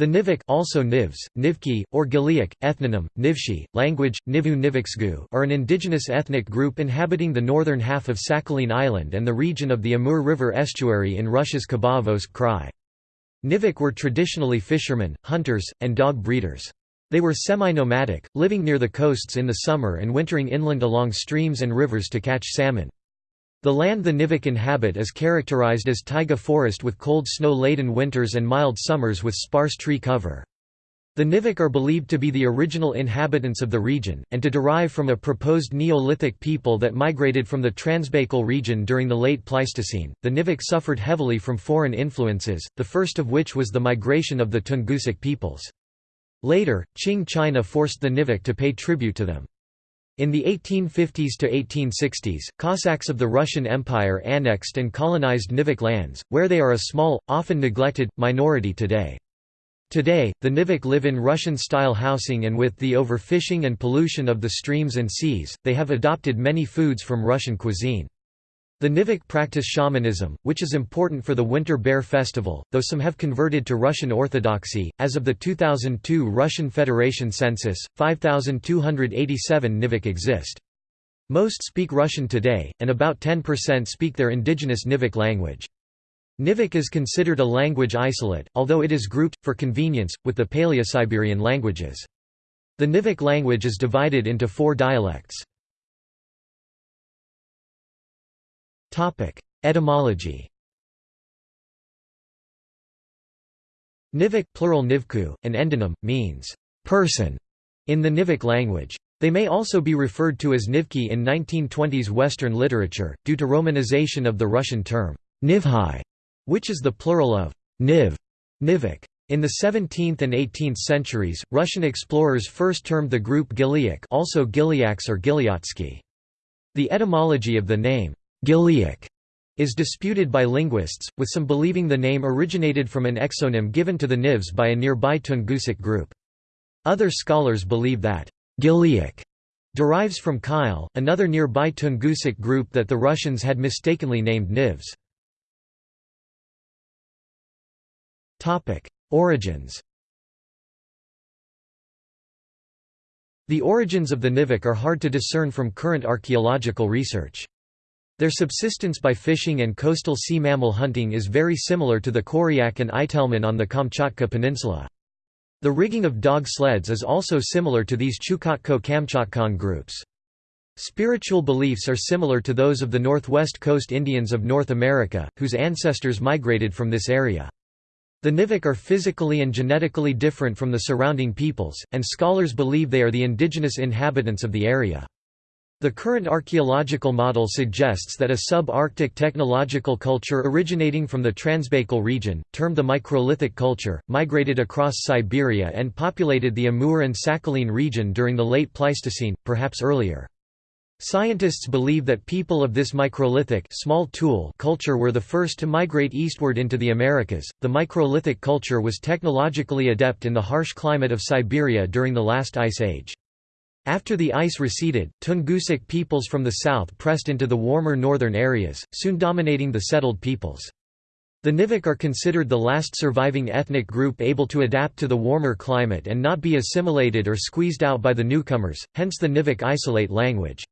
The Nivik also Nivs, Nivki, or Giliak, ethnonym, Nivshi, language, Nivu Niviksgu are an indigenous ethnic group inhabiting the northern half of Sakhalin Island and the region of the Amur River estuary in Russia's Khabarovsk Krai. Nivik were traditionally fishermen, hunters, and dog breeders. They were semi-nomadic, living near the coasts in the summer and wintering inland along streams and rivers to catch salmon. The land the Nivik inhabit is characterized as taiga forest with cold snow-laden winters and mild summers with sparse tree cover. The Nivik are believed to be the original inhabitants of the region, and to derive from a proposed Neolithic people that migrated from the Transbaikal region during the late Pleistocene. The Nivik suffered heavily from foreign influences, the first of which was the migration of the Tungusic peoples. Later, Qing China forced the Nivik to pay tribute to them. In the 1850s to 1860s, Cossacks of the Russian Empire annexed and colonized Nivik lands, where they are a small, often neglected, minority today. Today, the Nivik live in Russian-style housing and with the overfishing and pollution of the streams and seas, they have adopted many foods from Russian cuisine. The Nivik practice shamanism, which is important for the Winter Bear Festival, though some have converted to Russian Orthodoxy. As of the 2002 Russian Federation census, 5,287 Nivik exist. Most speak Russian today, and about 10% speak their indigenous Nivik language. Nivik is considered a language isolate, although it is grouped, for convenience, with the Paleo-Siberian languages. The Nivik language is divided into four dialects. Topic: Etymology. Nivik plural nivku, an endonym, means person in the Nivik language. They may also be referred to as Nivki in 1920s Western literature, due to romanization of the Russian term nivhai, which is the plural of niv, Nivik. In the 17th and 18th centuries, Russian explorers first termed the group Giliak also Gilyaks or Gilyatsky. The etymology of the name Giliak is disputed by linguists, with some believing the name originated from an exonym given to the Nivs by a nearby Tungusic group. Other scholars believe that Giliak derives from Kile, another nearby Tungusic group that the Russians had mistakenly named Nivs. Origins The origins of the Nivik are hard to discern from current archaeological research. Their subsistence by fishing and coastal sea mammal hunting is very similar to the Koryak and Itelmen on the Kamchatka Peninsula. The rigging of dog sleds is also similar to these Chukotko-Kamchatkan groups. Spiritual beliefs are similar to those of the northwest coast Indians of North America, whose ancestors migrated from this area. The Nivik are physically and genetically different from the surrounding peoples, and scholars believe they are the indigenous inhabitants of the area. The current archaeological model suggests that a sub-Arctic technological culture originating from the Transbaikal region, termed the Microlithic culture, migrated across Siberia and populated the Amur and Sakhalin region during the late Pleistocene, perhaps earlier. Scientists believe that people of this microlithic small tool culture were the first to migrate eastward into the Americas. The microlithic culture was technologically adept in the harsh climate of Siberia during the last ice age. After the ice receded, Tungusic peoples from the south pressed into the warmer northern areas, soon dominating the settled peoples. The Nivik are considered the last surviving ethnic group able to adapt to the warmer climate and not be assimilated or squeezed out by the newcomers, hence the Nivik isolate language.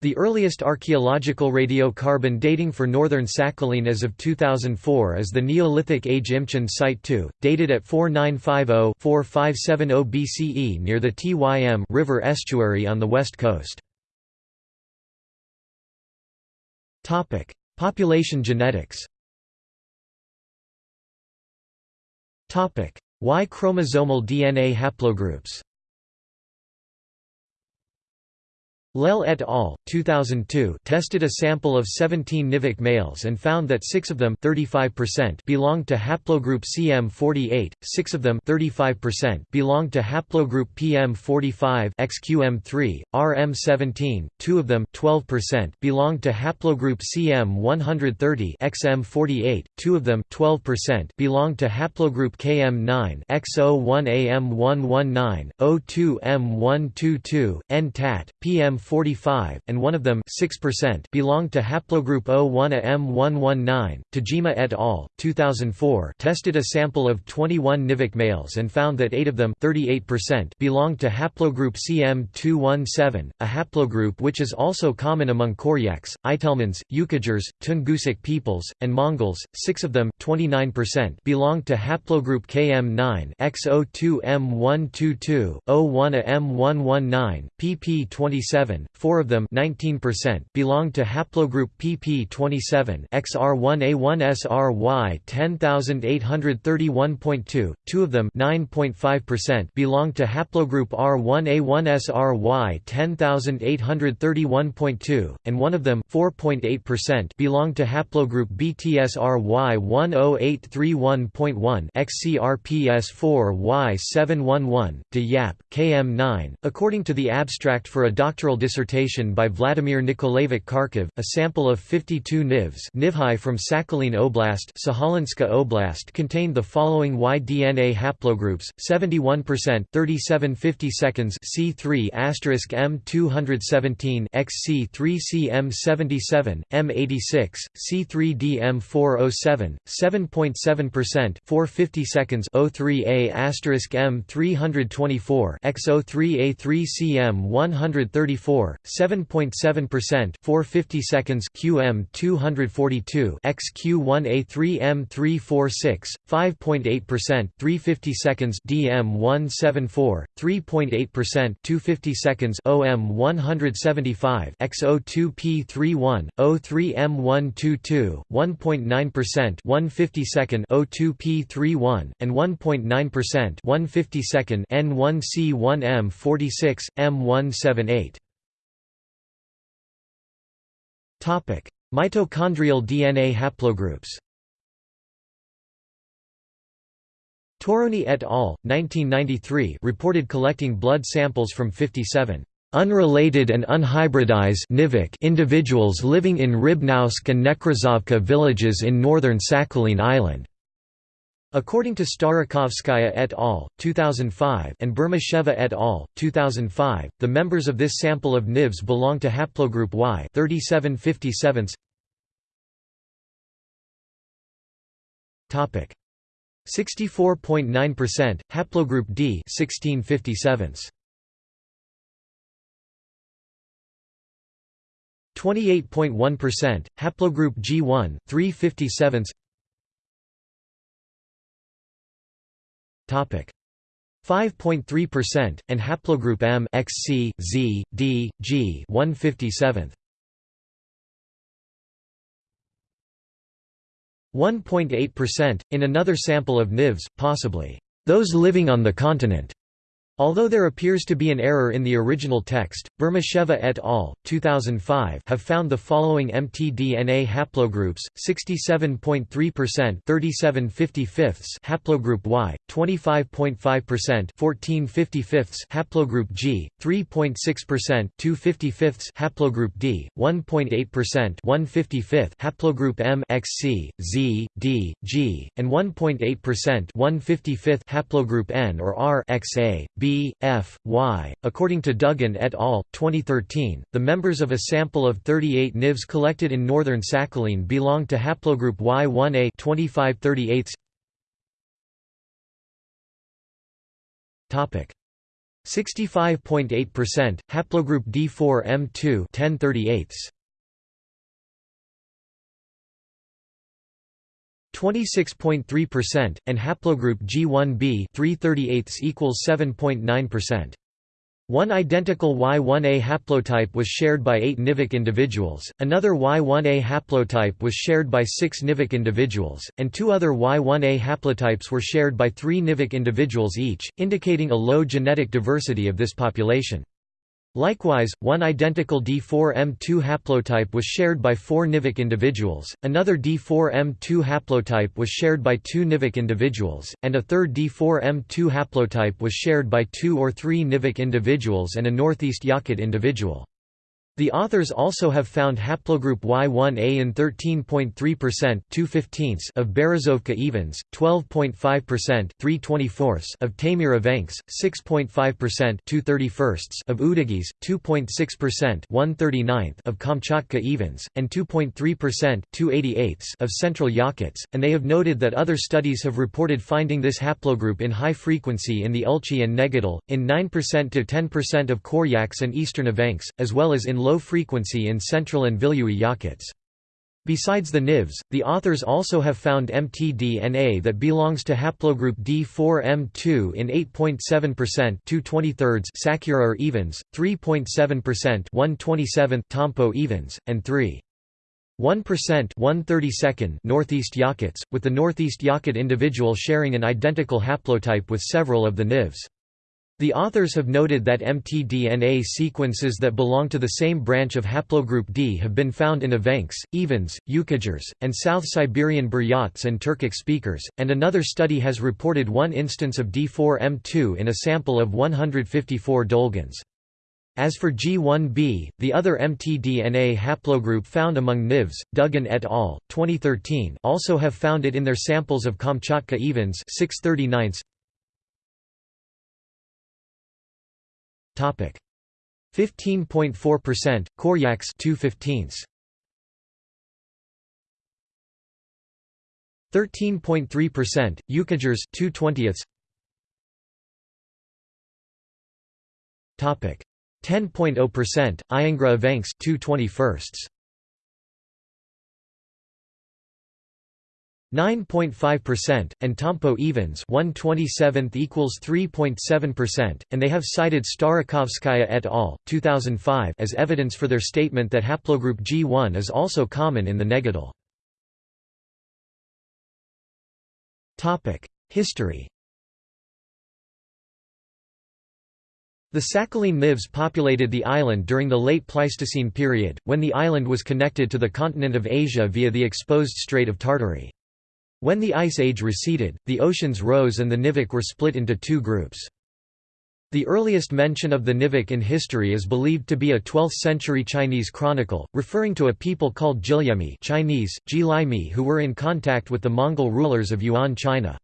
The earliest archaeological radiocarbon dating for northern Sakhalin as of 2004 is the Neolithic Age Imchen Site 2, dated at 4950-4570 BCE near the Tym River estuary on the west coast. Population genetics Y chromosomal DNA haplogroups Lell et al. 2002 tested a sample of 17 Nivik males and found that 6 of them 35% belonged to haplogroup CM48, 6 of them 35% belonged to haplogroup PM45 XQM3, RM17, 2 of them 12% belonged to haplogroup CM130 XM48, 2 of them 12% belonged to haplogroup KM9 XO1AM119, O2M122, NTAT, PM CM45, and one of them 6% belonged to haplogroup O1A M119. Tajima et al. 2004 tested a sample of 21 Nivik males and found that 8 of them 38% belonged to haplogroup CM217, a haplogroup which is also common among Koryaks, Itelmens, Yukaghirs, Tungusic peoples, and Mongols. 6 of them 29% belonged to haplogroup KM9 X02M122, O1A M119, pp27, 4 of them 19% belonged to haplogroup pp27 XR1A1SRY 10831.2, 2 of them 9.5% belonged to haplogroup R1A1SRY 10831.2, and one of them 4.8% belonged to haplogroup BTSRY 10831.1 XCRPS4Y711, de Yap, KM9. According to the abstract for a doctoral dissertation by Vladimir Nikolaevich Kharkov, a sample of 52 NIVs Nivhai from Sakhalin Oblast, Sakhalinskaya Oblast contained the following Y-DNA haplogroups: 71% 3750 seconds C3 M217 XC3CM77, M86, C3DM407, 7.7% 450 seconds O3A M324 X03A3CM134, 7.7% 450 seconds QM242 XQ1A3M346, 5.8% 350 seconds DM174, 3.8% 250 seconds OM175 X02P31, O3M122, 1.9% 150 second O2P31, and 1.9% 150 second N1C1M46, M178. Mitochondrial DNA haplogroups. Torroni et al. 1993 reported collecting blood samples from 57 unrelated and unhybridized individuals living in Rybnovsk and Nekrasovka villages in northern Sakhalin Island. According to Starikovskaya et al. 2005 and Bermisheva et al. 2005, the members of this sample of NIVs belong to haplogroup Y 3757. Topic 64.9%, haplogroup D 1657. 28.1%, haplogroup G1 357. 5.3% and haplogroup M XC Z D G 157. 1.8%, in another sample of NIVs, possibly, "...those living on the continent." Although there appears to be an error in the original text, Bermisheva et al. 2005 have found the following mtDNA haplogroups: 67.3% 37 55 haplogroup Y, 25.5% 14 55 haplogroup G, 3.6% 2 55 haplogroup D, 1.8% 1 55 haplogroup M XC, Z, D, G, and 1.8% 1 55 haplogroup N or R XA, B B, F, Y. According to Duggan et al., 2013, the members of a sample of 38 NIVs collected in northern Sakhalin belong to haplogroup Y1A 2538. Topic 65.8%, haplogroup D4M2 1038. 26.3%, and haplogroup G1b 338 equals 7.9%. One identical Y1A haplotype was shared by eight Nivik individuals, another Y1A haplotype was shared by six Nivik individuals, and two other Y1A haplotypes were shared by three Nivik individuals each, indicating a low genetic diversity of this population. Likewise, one identical D4M2 haplotype was shared by four Nivik individuals, another D4M2 haplotype was shared by two Nivik individuals, and a third D4M2 haplotype was shared by two or three Nivik individuals and a Northeast Yakut individual. The authors also have found haplogroup Y1A in 13.3% 2 of Berezovka evens, 12.5% 3 of evenks, 6.5% 2 of Udagis, 2.6% 1 of Kamchatka evens, and 2.3% 2 of Central Yakuts, and they have noted that other studies have reported finding this haplogroup in high frequency in the Ulchi and Negidal, in 9% to 10% of Koryaks and Eastern evenks, as well as in low frequency in central and Vilyui Yakuts. Besides the NIVs, the authors also have found mtDNA that belongs to haplogroup D4M2 in 8.7% 2 Sakura evens, 3.7% 1 Tompo evens, and 3. 1% 1 Northeast Yakuts, with the Northeast Yakut individual sharing an identical haplotype with several of the NIVs. The authors have noted that mtDNA sequences that belong to the same branch of haplogroup D have been found in Evenks, Evens, Yukaghirs, and South Siberian Buryats and Turkic speakers, and another study has reported one instance of D4M2 in a sample of 154 Dolgans. As for G1b, the other mtDNA haplogroup found among NIVs, Duggan et al. 2013 also have found it in their samples of Kamchatka Evens 639 Topic. 15.4%, Koryaks 2 15 13.3%, Yukaghirs 2 20 Topic. 10.0%, Iengra Evenks 2 9.5%, and Tompo evens 127th equals 3.7%, and they have cited Starikovskaya et al. 2005 as evidence for their statement that haplogroup G1 is also common in the Negidal. History The Sakhalin Nivs populated the island during the late Pleistocene period, when the island was connected to the continent of Asia via the exposed Strait of Tartary. When the Ice Age receded, the oceans rose and the Nivik were split into two groups. The earliest mention of the Nivik in history is believed to be a 12th-century Chinese chronicle, referring to a people called Jilyemi Chinese, Jilaimi who were in contact with the Mongol rulers of Yuan China.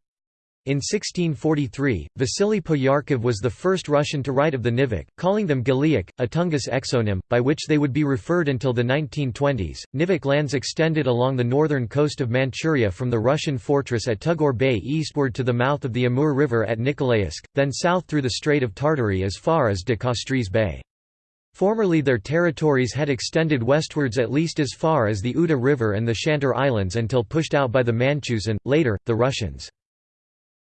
In 1643, Vasily Poyarkov was the first Russian to write of the Nivik, calling them Giliak, a Tungus exonym, by which they would be referred until the 1920s. Nivik lands extended along the northern coast of Manchuria from the Russian fortress at Tugor Bay eastward to the mouth of the Amur River at Nikolaevsk, then south through the Strait of Tartary as far as de Castries Bay. Formerly their territories had extended westwards at least as far as the Uda River and the Shantar Islands until pushed out by the Manchus and, later, the Russians.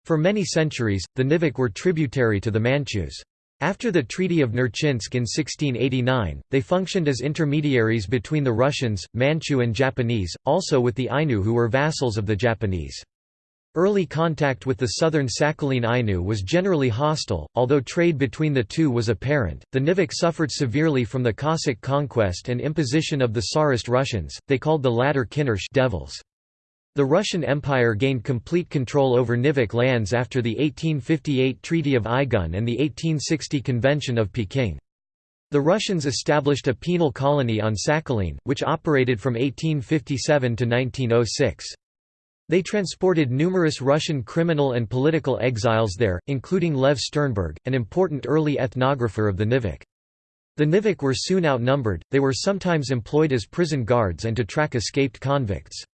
For many centuries, the Nivik were tributary to the Manchus. After the Treaty of Nerchinsk in 1689, they functioned as intermediaries between the Russians, Manchu and Japanese, also with the Ainu who were vassals of the Japanese. Early contact with the southern Sakhalin Ainu was generally hostile, although trade between the two was apparent. The Nivik suffered severely from the Cossack conquest and imposition of the Tsarist Russians, they called the latter Kinursh devils. The Russian Empire gained complete control over Nivik lands after the 1858 Treaty of Aigun and the 1860 Convention of Peking. The Russians established a penal colony on Sakhalin, which operated from 1857 to 1906. They transported numerous Russian criminal and political exiles there, including Lev Sternberg, an important early ethnographer of the Nivik. The Nivik were soon outnumbered, they were sometimes employed as prison guards and to track escaped convicts.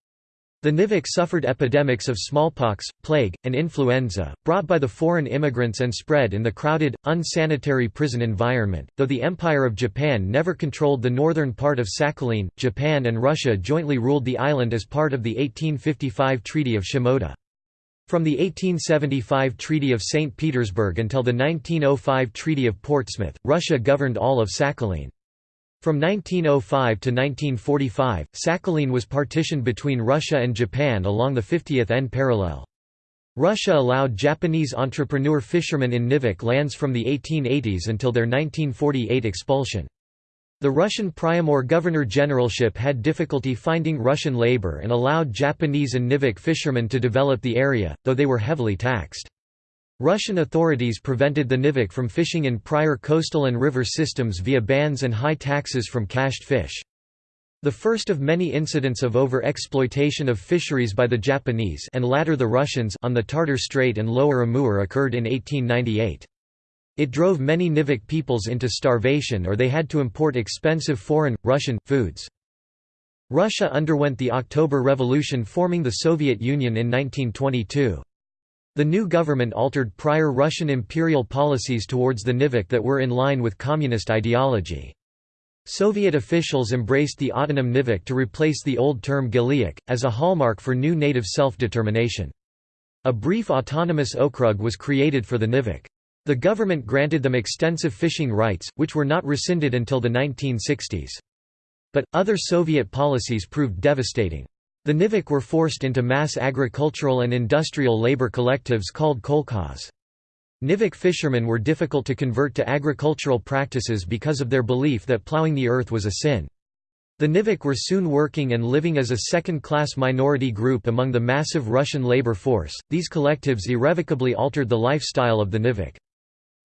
The Nivik suffered epidemics of smallpox, plague, and influenza, brought by the foreign immigrants and spread in the crowded, unsanitary prison environment. Though the Empire of Japan never controlled the northern part of Sakhalin, Japan and Russia jointly ruled the island as part of the 1855 Treaty of Shimoda. From the 1875 Treaty of St. Petersburg until the 1905 Treaty of Portsmouth, Russia governed all of Sakhalin. From 1905 to 1945, Sakhalin was partitioned between Russia and Japan along the 50th N parallel. Russia allowed Japanese entrepreneur fishermen in Nivik lands from the 1880s until their 1948 expulsion. The Russian Priamur Governor-Generalship had difficulty finding Russian labor and allowed Japanese and Nivik fishermen to develop the area, though they were heavily taxed. Russian authorities prevented the Nivik from fishing in prior coastal and river systems via bans and high taxes from cached fish. The first of many incidents of over-exploitation of fisheries by the Japanese and latter the Russians on the Tartar Strait and Lower Amur occurred in 1898. It drove many Nivik peoples into starvation or they had to import expensive foreign, Russian, foods. Russia underwent the October Revolution forming the Soviet Union in 1922. The new government altered prior Russian imperial policies towards the Nivik that were in line with communist ideology. Soviet officials embraced the autonym Nivik to replace the old term Giliak, as a hallmark for new native self-determination. A brief autonomous okrug was created for the Nivik. The government granted them extensive fishing rights, which were not rescinded until the 1960s. But, other Soviet policies proved devastating. The Nivik were forced into mass agricultural and industrial labor collectives called kolkhoz. Nivik fishermen were difficult to convert to agricultural practices because of their belief that plowing the earth was a sin. The Nivik were soon working and living as a second-class minority group among the massive Russian labor force. These collectives irrevocably altered the lifestyle of the Nivik.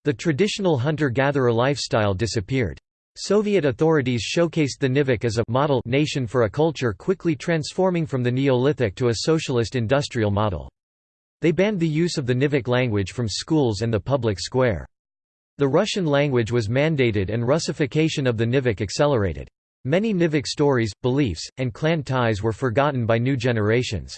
The traditional hunter-gatherer lifestyle disappeared. Soviet authorities showcased the Nivik as a model nation for a culture quickly transforming from the Neolithic to a socialist industrial model. They banned the use of the Nivik language from schools and the public square. The Russian language was mandated and Russification of the Nivik accelerated. Many Nivik stories, beliefs, and clan ties were forgotten by new generations.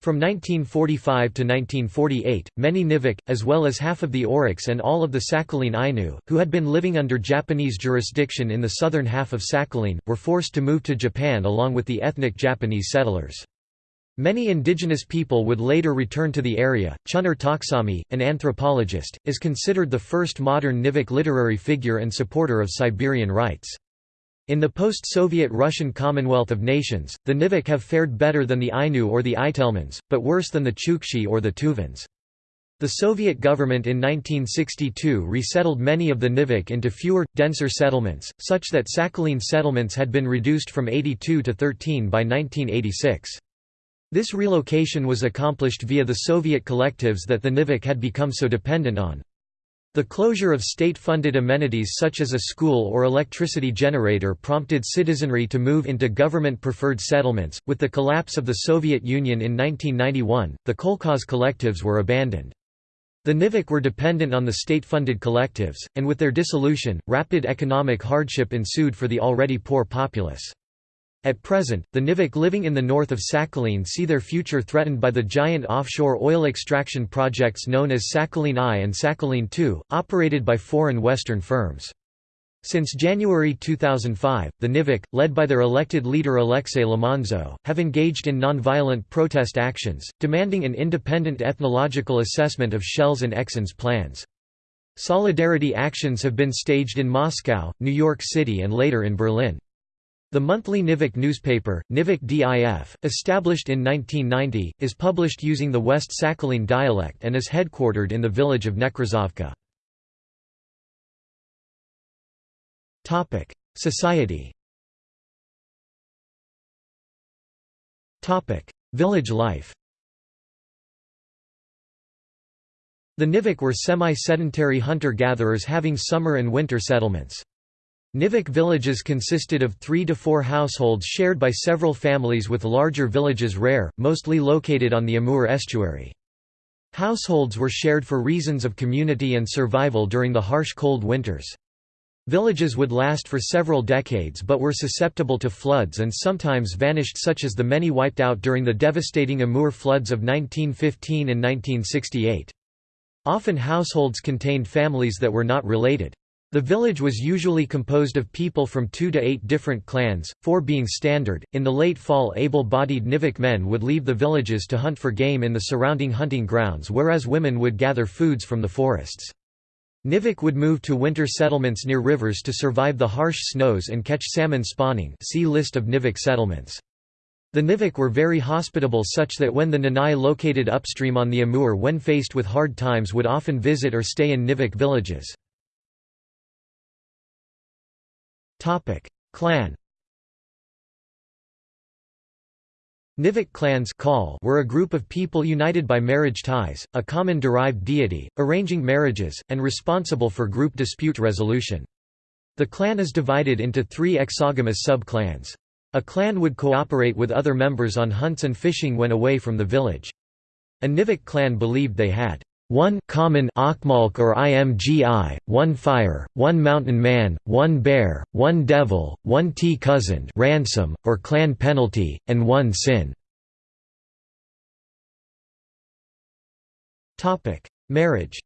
From 1945 to 1948, many Nivik, as well as half of the Oroks and all of the Sakhalin Ainu, who had been living under Japanese jurisdiction in the southern half of Sakhalin, were forced to move to Japan along with the ethnic Japanese settlers. Many indigenous people would later return to the area. Chuner Taksami, an anthropologist, is considered the first modern Nivik literary figure and supporter of Siberian rights. In the post-Soviet Russian Commonwealth of Nations, the Nivik have fared better than the Ainu or the Itelmens, but worse than the Chukchi or the Tuvans. The Soviet government in 1962 resettled many of the Nivik into fewer, denser settlements, such that Sakhalin settlements had been reduced from 82 to 13 by 1986. This relocation was accomplished via the Soviet collectives that the Nivik had become so dependent on. The closure of state-funded amenities such as a school or electricity generator prompted citizenry to move into government-preferred settlements. With the collapse of the Soviet Union in 1991, the kolkhoz collectives were abandoned. The Nivik were dependent on the state-funded collectives, and with their dissolution, rapid economic hardship ensued for the already poor populace. At present, the Nivik living in the north of Sakhalin see their future threatened by the giant offshore oil extraction projects known as Sakhalin I and Sakhalin II, operated by foreign Western firms. Since January 2005, the Nivik, led by their elected leader Alexei Limanzo, have engaged in nonviolent protest actions, demanding an independent ethnological assessment of Shells and Exxon's plans. Solidarity actions have been staged in Moscow, New York City and later in Berlin. The monthly Nivik newspaper, Nivik DIF, established in 1990, is published using the West Sakhalin dialect and is headquartered in the village of Nekrasovka. Society Village life The Nivik were semi-sedentary hunter-gatherers having summer and winter settlements. Nivik villages consisted of three to four households shared by several families with larger villages rare, mostly located on the Amur estuary. Households were shared for reasons of community and survival during the harsh cold winters. Villages would last for several decades but were susceptible to floods and sometimes vanished such as the many wiped out during the devastating Amur floods of 1915 and 1968. Often households contained families that were not related. The village was usually composed of people from two to eight different clans, four being standard. In the late fall, able bodied Nivik men would leave the villages to hunt for game in the surrounding hunting grounds, whereas women would gather foods from the forests. Nivik would move to winter settlements near rivers to survive the harsh snows and catch salmon spawning. See list of Nivik settlements. The Nivik were very hospitable such that when the Nanai located upstream on the Amur when faced with hard times would often visit or stay in Nivik villages. Topic: Clan. Nivik clans were a group of people united by marriage ties, a common derived deity, arranging marriages, and responsible for group dispute resolution. The clan is divided into three exogamous sub-clans. A clan would cooperate with other members on hunts and fishing when away from the village. A Nivik clan believed they had one common Akmalk or Imgi, one fire, one mountain man, one bear, one devil, one tea cousin ransom, or clan penalty, and one sin. Marriage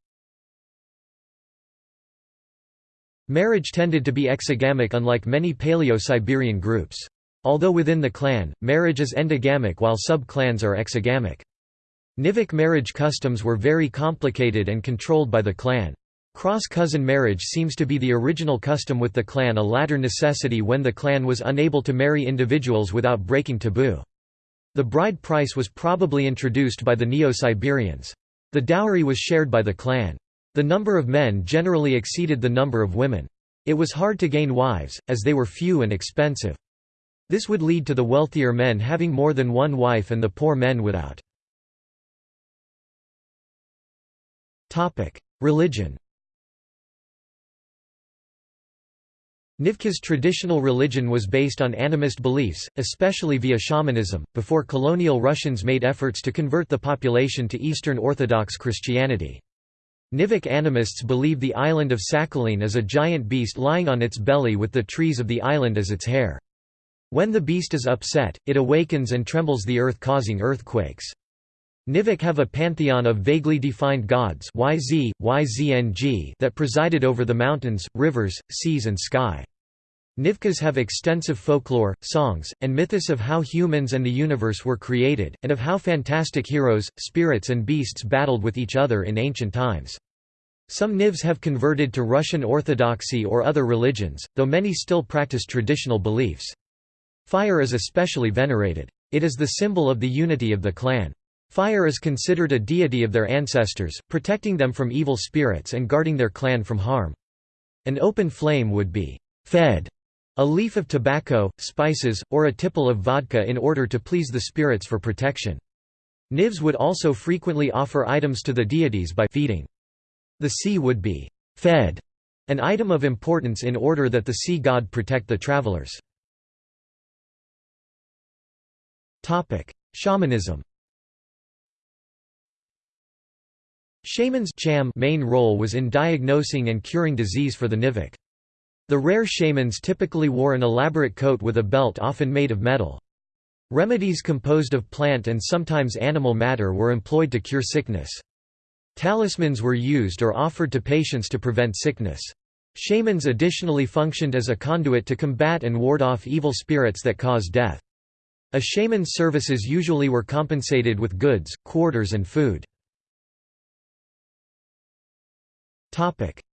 Marriage tended to be exogamic unlike many Paleo-Siberian groups. Although within the clan, marriage is endogamic while sub-clans are exogamic. Nivik marriage customs were very complicated and controlled by the clan. Cross-cousin marriage seems to be the original custom with the clan a latter necessity when the clan was unable to marry individuals without breaking taboo. The bride price was probably introduced by the Neo-Siberians. The dowry was shared by the clan. The number of men generally exceeded the number of women. It was hard to gain wives, as they were few and expensive. This would lead to the wealthier men having more than one wife and the poor men without. Religion Nivka's traditional religion was based on animist beliefs, especially via shamanism, before colonial Russians made efforts to convert the population to Eastern Orthodox Christianity. Nivik animists believe the island of Sakhalin is a giant beast lying on its belly with the trees of the island as its hair. When the beast is upset, it awakens and trembles the earth causing earthquakes. Nivik have a pantheon of vaguely defined gods YZ, YZNG that presided over the mountains, rivers, seas and sky. Nivkas have extensive folklore, songs, and mythos of how humans and the universe were created, and of how fantastic heroes, spirits and beasts battled with each other in ancient times. Some Nivs have converted to Russian Orthodoxy or other religions, though many still practice traditional beliefs. Fire is especially venerated. It is the symbol of the unity of the clan. Fire is considered a deity of their ancestors, protecting them from evil spirits and guarding their clan from harm. An open flame would be fed a leaf of tobacco, spices, or a tipple of vodka in order to please the spirits for protection. Nivs would also frequently offer items to the deities by feeding. The sea would be fed, an item of importance in order that the sea god protect the travelers. Shamanism Shaman's main role was in diagnosing and curing disease for the Nivik. The rare shamans typically wore an elaborate coat with a belt often made of metal. Remedies composed of plant and sometimes animal matter were employed to cure sickness. Talismans were used or offered to patients to prevent sickness. Shamans additionally functioned as a conduit to combat and ward off evil spirits that cause death. A shaman's services usually were compensated with goods, quarters and food.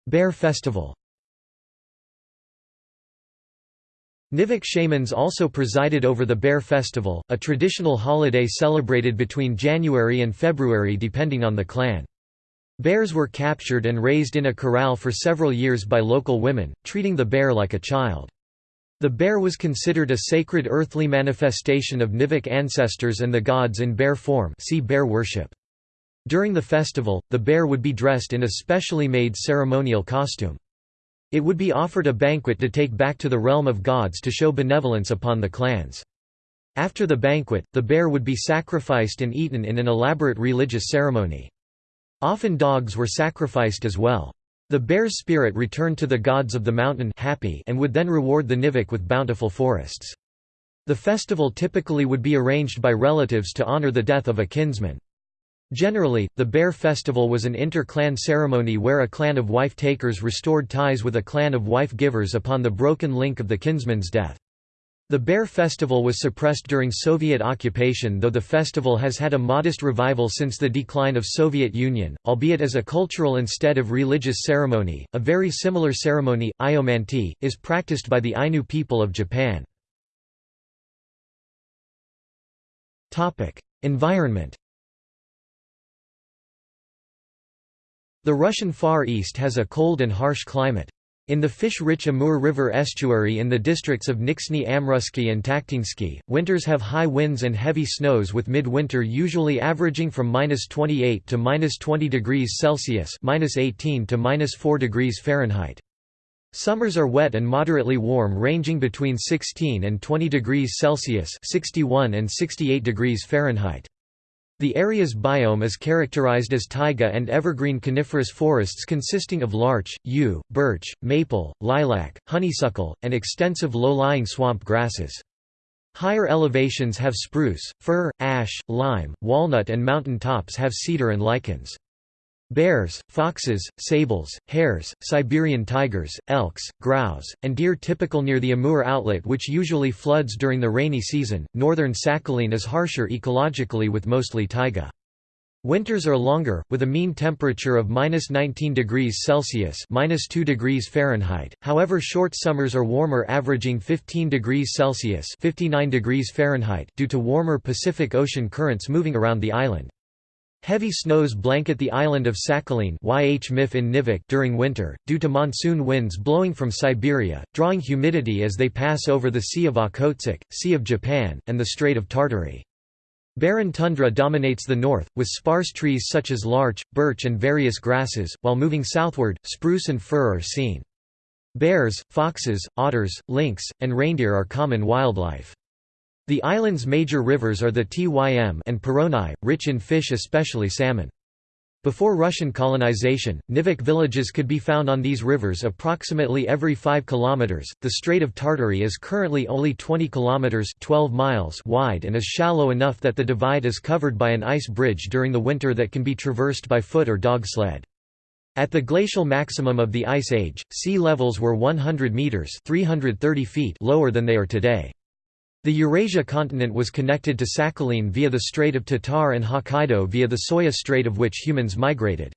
Bear Festival Nivik shamans also presided over the Bear Festival, a traditional holiday celebrated between January and February depending on the clan. Bears were captured and raised in a corral for several years by local women, treating the bear like a child. The bear was considered a sacred earthly manifestation of Nivik ancestors and the gods in bear form see bear worship. During the festival, the bear would be dressed in a specially made ceremonial costume. It would be offered a banquet to take back to the realm of gods to show benevolence upon the clans. After the banquet, the bear would be sacrificed and eaten in an elaborate religious ceremony. Often dogs were sacrificed as well. The bear's spirit returned to the gods of the mountain happy and would then reward the Nivik with bountiful forests. The festival typically would be arranged by relatives to honor the death of a kinsman. Generally, the Bear Festival was an inter-clan ceremony where a clan of wife-takers restored ties with a clan of wife-givers upon the broken link of the kinsman's death. The Bear Festival was suppressed during Soviet occupation though the festival has had a modest revival since the decline of Soviet Union, albeit as a cultural instead of religious ceremony. A very similar ceremony, Iomanti, is practiced by the Ainu people of Japan. Environment The Russian Far East has a cold and harsh climate. In the fish-rich Amur River estuary in the districts of Nizhny Amrussky and Takhtinsky, winters have high winds and heavy snows with midwinter usually averaging from -28 to -20 degrees Celsius (-18 to -4 degrees Fahrenheit). Summers are wet and moderately warm ranging between 16 and 20 degrees Celsius (61 and 68 degrees Fahrenheit). The area's biome is characterized as taiga and evergreen coniferous forests consisting of larch, yew, birch, maple, lilac, honeysuckle, and extensive low-lying swamp grasses. Higher elevations have spruce, fir, ash, lime, walnut and mountain tops have cedar and lichens. Bears, foxes, sables, hares, Siberian tigers, elks, grouse, and deer typical near the Amur outlet which usually floods during the rainy season. Northern Sakhalin is harsher ecologically with mostly taiga. Winters are longer, with a mean temperature of -19 degrees Celsius (-2 degrees Fahrenheit). However, short summers are warmer, averaging 15 degrees Celsius (59 degrees Fahrenheit) due to warmer Pacific Ocean currents moving around the island. Heavy snows blanket the island of Sakhalin YH Mif in Nivik during winter, due to monsoon winds blowing from Siberia, drawing humidity as they pass over the Sea of Okhotsk, Sea of Japan, and the Strait of Tartary. Barren tundra dominates the north, with sparse trees such as larch, birch and various grasses, while moving southward, spruce and fir are seen. Bears, foxes, otters, lynx, and reindeer are common wildlife. The island's major rivers are the Tym and Poronai, rich in fish especially salmon. Before Russian colonization, Nivik villages could be found on these rivers approximately every 5 kilometers. The Strait of Tartary is currently only 20 kilometers (12 miles) wide and is shallow enough that the divide is covered by an ice bridge during the winter that can be traversed by foot or dog sled. At the glacial maximum of the Ice Age, sea levels were 100 meters (330 feet) lower than they are today. The Eurasia continent was connected to Sakhalin via the Strait of Tatar and Hokkaido via the Soya Strait of which humans migrated.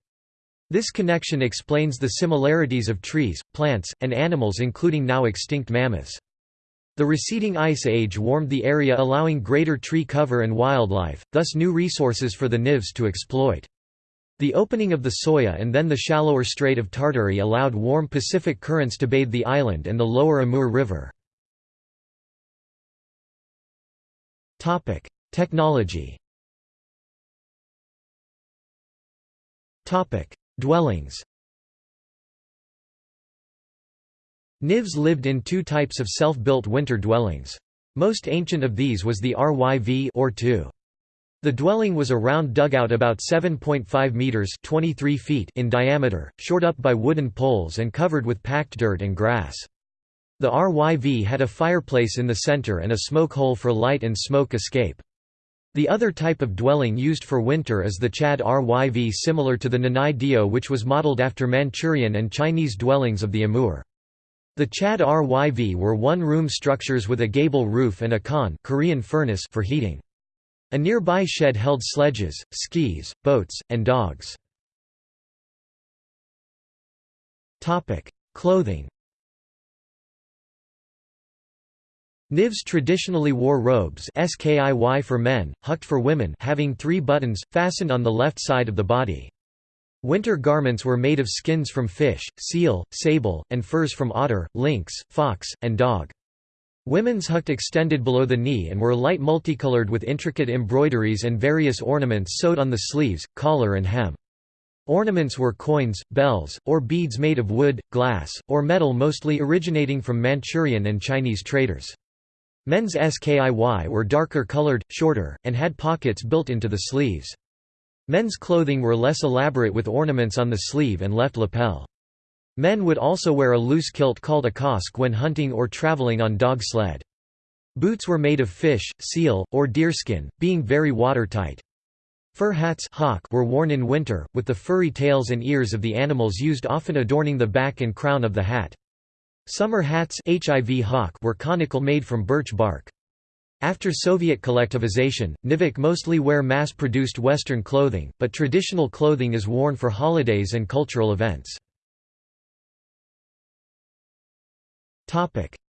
This connection explains the similarities of trees, plants, and animals including now extinct mammoths. The receding ice age warmed the area allowing greater tree cover and wildlife, thus new resources for the Nivs to exploit. The opening of the Soya and then the shallower Strait of Tartary allowed warm Pacific currents to bathe the island and the lower Amur River. Topic: Technology. Topic: Dwellings. Nivs lived in two types of self-built winter dwellings. Most ancient of these was the RYV or 2. The dwelling was a round dugout about 7.5 meters (23 feet) in diameter, shored up by wooden poles and covered with packed dirt and grass. The RYV had a fireplace in the center and a smoke hole for light and smoke escape. The other type of dwelling used for winter is the Chad RYV similar to the Nanai Dio which was modeled after Manchurian and Chinese dwellings of the Amur. The Chad RYV were one-room structures with a gable roof and a khan Korean furnace for heating. A nearby shed held sledges, skis, boats, and dogs. Clothing Nivs traditionally wore robes skiy for men, hucked for women having three buttons, fastened on the left side of the body. Winter garments were made of skins from fish, seal, sable, and furs from otter, lynx, fox, and dog. Women's hucked extended below the knee and were light multicolored with intricate embroideries and various ornaments sewed on the sleeves, collar and hem. Ornaments were coins, bells, or beads made of wood, glass, or metal mostly originating from Manchurian and Chinese traders. Men's skiy were darker colored, shorter, and had pockets built into the sleeves. Men's clothing were less elaborate with ornaments on the sleeve and left lapel. Men would also wear a loose kilt called a kosk when hunting or traveling on dog sled. Boots were made of fish, seal, or deerskin, being very watertight. Fur hats hawk were worn in winter, with the furry tails and ears of the animals used often adorning the back and crown of the hat. Summer hats HIV hawk were conical made from birch bark. After Soviet collectivization, Nivik mostly wear mass-produced Western clothing, but traditional clothing is worn for holidays and cultural events.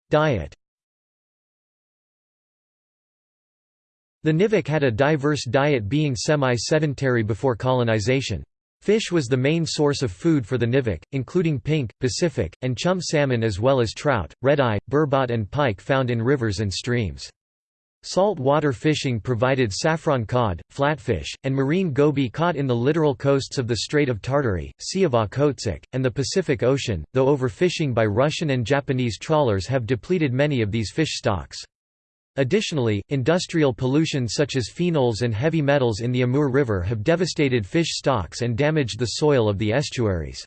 Diet The Nivik had a diverse diet being semi-sedentary before colonization. Fish was the main source of food for the Nivik, including pink, Pacific, and chum salmon as well as trout, red-eye, burbot and pike found in rivers and streams. Salt water fishing provided saffron cod, flatfish, and marine goby caught in the littoral coasts of the Strait of Tartary, Sea of Okhotsk, and the Pacific Ocean, though overfishing by Russian and Japanese trawlers have depleted many of these fish stocks. Additionally, industrial pollution such as phenols and heavy metals in the Amur River have devastated fish stocks and damaged the soil of the estuaries.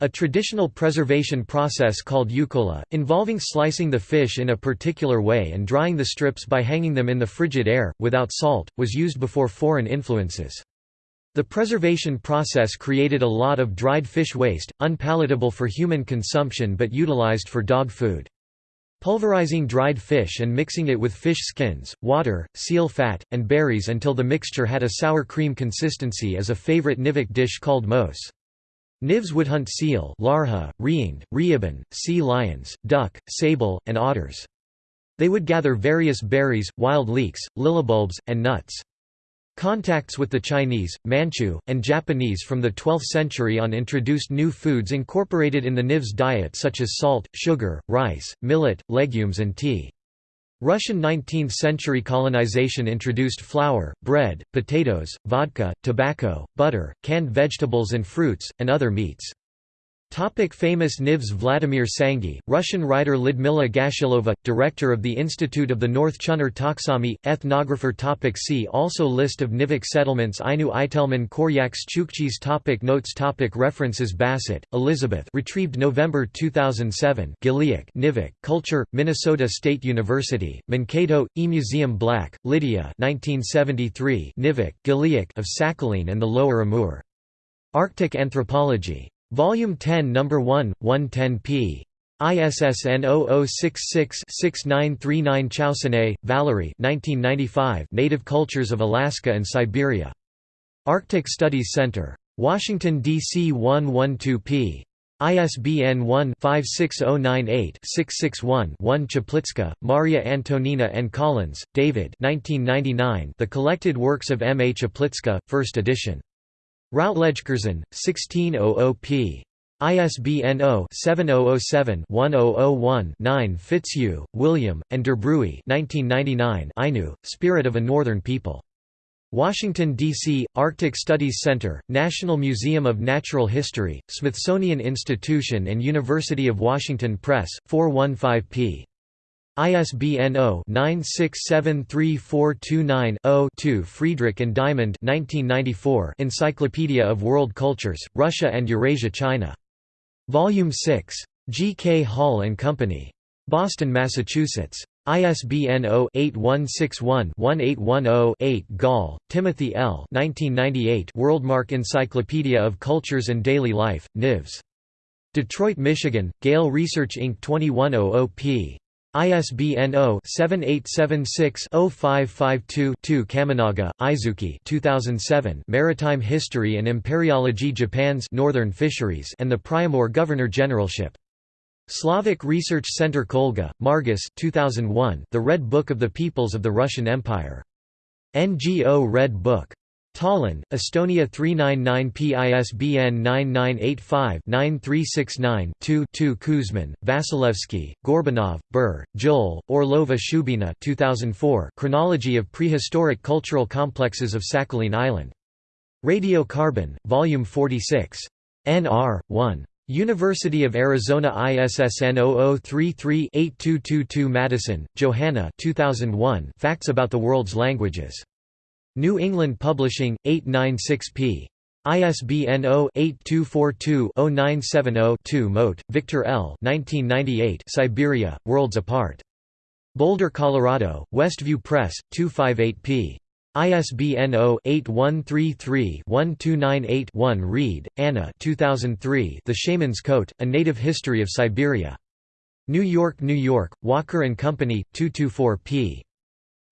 A traditional preservation process called yukola, involving slicing the fish in a particular way and drying the strips by hanging them in the frigid air, without salt, was used before foreign influences. The preservation process created a lot of dried fish waste, unpalatable for human consumption but utilized for dog food. Pulverizing dried fish and mixing it with fish skins, water, seal fat, and berries until the mixture had a sour cream consistency is a favorite Nivik dish called mos. Nivs would hunt seal larha, reeing, reeban, sea lions, duck, sable, and otters. They would gather various berries, wild leeks, lilibulbs, and nuts. Contacts with the Chinese, Manchu, and Japanese from the 12th century on introduced new foods incorporated in the Niv's diet such as salt, sugar, rice, millet, legumes and tea. Russian 19th-century colonization introduced flour, bread, potatoes, vodka, tobacco, butter, canned vegetables and fruits, and other meats. Topic famous Nivs Vladimir Sangi, Russian writer Lidmila Gashilova, director of the Institute of the North Chuner Taksami, ethnographer topic See also List of Nivik settlements Ainu Itelman Koryaks Chukchis topic Notes topic References Bassett, Elizabeth retrieved November 2007 Giliak Nivik, Culture, Minnesota State University, Mankato, E-Museum Black, Lydia 1973 Nivik, Giliak of Sakhalin and the Lower Amur. Arctic Anthropology. Volume 10 No. 1, 110 p. ISSN 0066-6939 Chaussene, Valerie 1995 Native Cultures of Alaska and Siberia. Arctic Studies Center. Washington, D.C. 112 p. ISBN 1-56098-661-1 Czaplicka, Maria Antonina and Collins, David 1999 The Collected Works of M. A. Czaplicka, 1st edition. Routledgecurzon, 1600 p. ISBN 0-7007-1001-9 Fitzhugh, William, and Derbruy Ainu, Spirit of a Northern People. Washington, D.C., Arctic Studies Center, National Museum of Natural History, Smithsonian Institution and University of Washington Press, 415 p. ISBN 0-9673429-0-2 Friedrich and Diamond 1994 Encyclopedia of World Cultures, Russia and Eurasia China. Volume 6. G. K. Hall and Company. Boston, Massachusetts. ISBN 0-8161-1810-8 Gall, Timothy L. 1998 Worldmark Encyclopedia of Cultures and Daily Life, Nivs. Detroit, Michigan, Gale Research Inc. 2100 p. ISBN 0-7876-0552-2 Kaminaga, Izuki 2007 Maritime History and Imperiology Japan's Northern Fisheries and the Priamur Governor-Generalship. Slavic Research Center Kolga, Margus 2001 The Red Book of the Peoples of the Russian Empire. NGO Red Book. Tallinn, Estonia 399 PISBN 9985-9369-2 Kuzmin, Vasilevsky, Gorbanov, Ber, Joel, Orlova Shubina 2004 Chronology of Prehistoric Cultural Complexes of Sakhalin Island. Radiocarbon, Volume 46. NR, 1. University of Arizona ISSN 0033-8222 Madison, Johanna 2001 Facts about the World's Languages. New England Publishing, 896 p. ISBN 0-8242-0970-2 Mote, Victor L. 1998 Siberia, Worlds Apart. Boulder, Colorado, Westview Press, 258 p. ISBN 0-8133-1298-1 Reid, Anna 2003 The Shaman's Coat, A Native History of Siberia. New York, New York, Walker & Company, 224 p.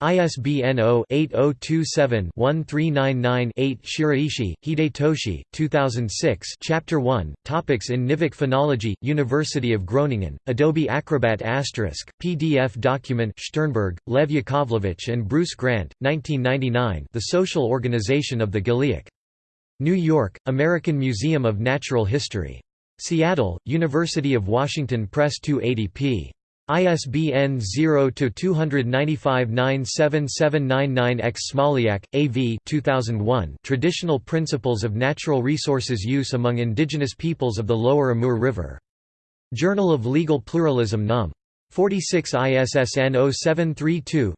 ISBN 0-8027-1399-8 Shiraishi, Hidetoshi, 2006 Chapter 1, Topics in Nivik Phonology, University of Groningen, Adobe Acrobat Asterisk, PDF document Sternberg, Lev Yakovlevich and Bruce Grant, 1999 The Social Organization of the Giliak. New York, American Museum of Natural History. Seattle, University of Washington Press 280 p. ISBN 0-295-97799-X Smoliak, A.V. 2001 Traditional Principles of Natural Resources Use Among Indigenous Peoples of the Lower Amur River. Journal of Legal Pluralism Num. 46 ISSN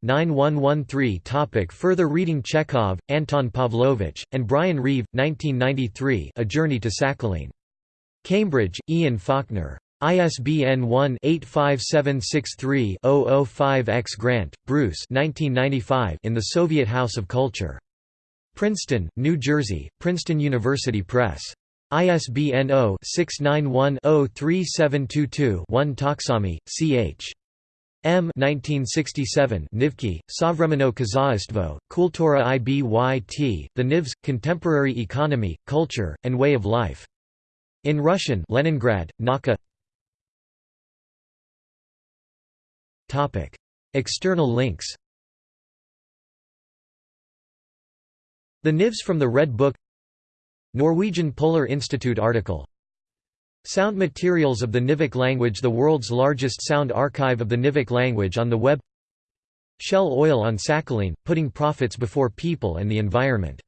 0732-9113 Topic Further reading Chekhov, Anton Pavlovich, and Brian Reeve, 1993 A Journey to Sakhalin. Cambridge, Ian Faulkner. ISBN 1-85763-005-X Grant, Bruce 1995 in the Soviet House of Culture. Princeton, New Jersey, Princeton University Press. ISBN 0-691-03722-1 Taksami, C.H. M. 1967 Nivki, Savremeno Kazaistvo, Kultura Ibyt, The Nivs, Contemporary Economy, Culture, and Way of Life. In Russian Leningrad, Nauka External links The Nivs from the Red Book Norwegian Polar Institute article Sound materials of the Nivik language The world's largest sound archive of the Nivik language on the web Shell oil on Sakhalin, putting profits before people and the environment